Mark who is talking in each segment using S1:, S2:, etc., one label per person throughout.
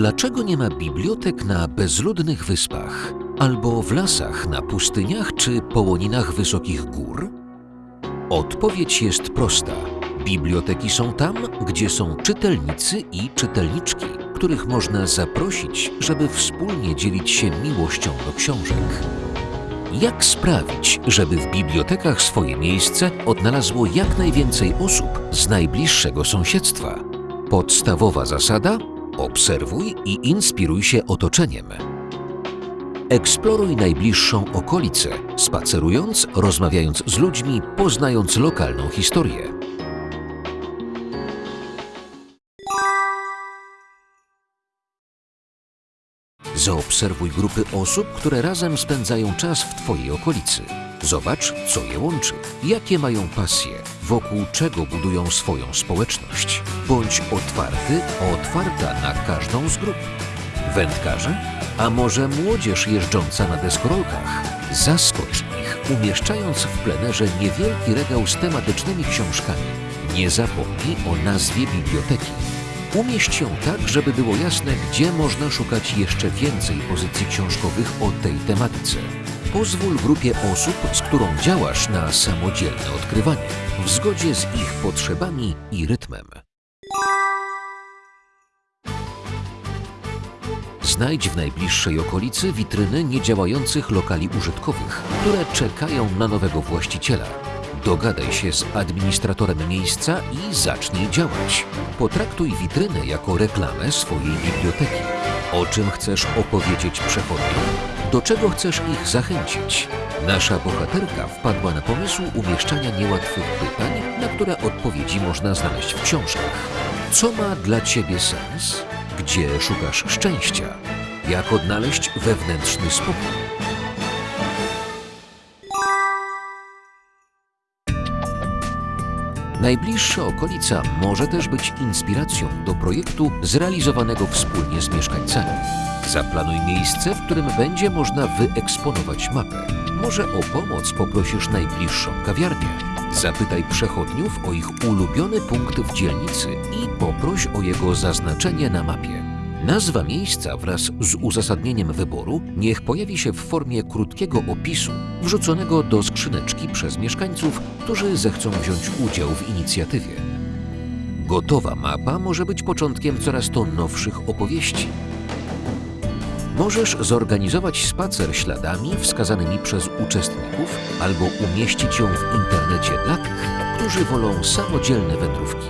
S1: Dlaczego nie ma bibliotek na bezludnych wyspach, albo w lasach, na pustyniach czy połoninach wysokich gór? Odpowiedź jest prosta. Biblioteki są tam, gdzie są czytelnicy i czytelniczki, których można zaprosić, żeby wspólnie dzielić się miłością do książek. Jak sprawić, żeby w bibliotekach swoje miejsce odnalazło jak najwięcej osób z najbliższego sąsiedztwa? Podstawowa zasada: obserwuj i inspiruj się otoczeniem. Eksploruj najbliższą okolicę, spacerując, rozmawiając z ludźmi, poznając lokalną historię. Zaobserwuj grupy osób, które razem spędzają czas w Twojej okolicy. Zobacz, co je łączy, jakie mają pasje, wokół czego budują swoją społeczność. Bądź otwarty, otwarta na każdą z grup. Wędkarze? A może młodzież jeżdżąca na deskorolkach? Zaskocz ich, umieszczając w plenerze niewielki regał z tematycznymi książkami. Nie zapomnij o nazwie biblioteki. Umieść ją tak, żeby było jasne, gdzie można szukać jeszcze więcej pozycji książkowych o tej tematyce. Pozwól grupie osób, z którą działasz, na samodzielne odkrywanie, w zgodzie z ich potrzebami i rytmem. Znajdź w najbliższej okolicy witryny niedziałających lokali użytkowych, które czekają na nowego właściciela. Dogadaj się z administratorem miejsca i zacznij działać. Potraktuj witrynę jako reklamę swojej biblioteki. O czym chcesz opowiedzieć przechodniom? Do czego chcesz ich zachęcić? Nasza bohaterka wpadła na pomysł umieszczania niełatwych pytań, na które odpowiedzi można znaleźć w książkach. Co ma dla Ciebie sens? Gdzie szukasz szczęścia? Jak odnaleźć wewnętrzny spokój? Najbliższa okolica może też być inspiracją do projektu zrealizowanego wspólnie z mieszkańcami. Zaplanuj miejsce, w którym będzie można wyeksponować mapę. Może o pomoc poprosisz najbliższą kawiarnię. Zapytaj przechodniów o ich ulubiony punkt w dzielnicy i poproś o jego zaznaczenie na mapie. Nazwa miejsca wraz z uzasadnieniem wyboru niech pojawi się w formie krótkiego opisu wrzuconego do skrzyneczki przez mieszkańców, którzy zechcą wziąć udział w inicjatywie. Gotowa mapa może być początkiem coraz to nowszych opowieści. Możesz zorganizować spacer śladami wskazanymi przez uczestników albo umieścić ją w internecie dla tych, którzy wolą samodzielne wędrówki.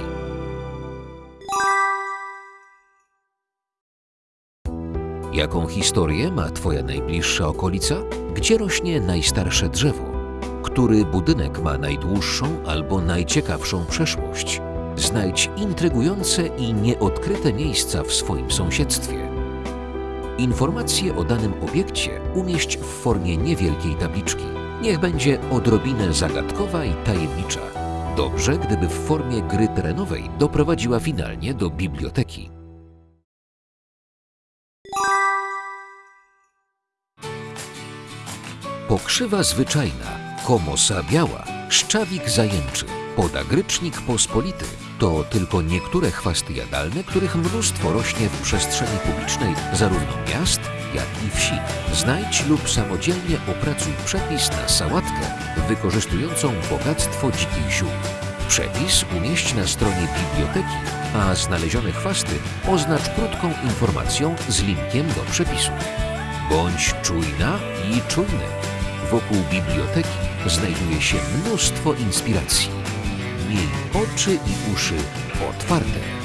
S1: Jaką historię ma Twoja najbliższa okolica? Gdzie rośnie najstarsze drzewo? Który budynek ma najdłuższą albo najciekawszą przeszłość? Znajdź intrygujące i nieodkryte miejsca w swoim sąsiedztwie. Informacje o danym obiekcie umieść w formie niewielkiej tabliczki. Niech będzie odrobinę zagadkowa i tajemnicza. Dobrze, gdyby w formie gry terenowej doprowadziła finalnie do biblioteki. Pokrzywa zwyczajna, komosa biała, szczawik zajęczy, podagrycznik pospolity to tylko niektóre chwasty jadalne, których mnóstwo rośnie w przestrzeni publicznej zarówno miast, jak i wsi. Znajdź lub samodzielnie opracuj przepis na sałatkę wykorzystującą bogactwo dzikich ziół. Przepis umieść na stronie biblioteki, a znalezione chwasty oznacz krótką informacją z linkiem do przepisu. Bądź czujna i czujny. Wokół biblioteki znajduje się mnóstwo inspiracji. Miej oczy i uszy otwarte.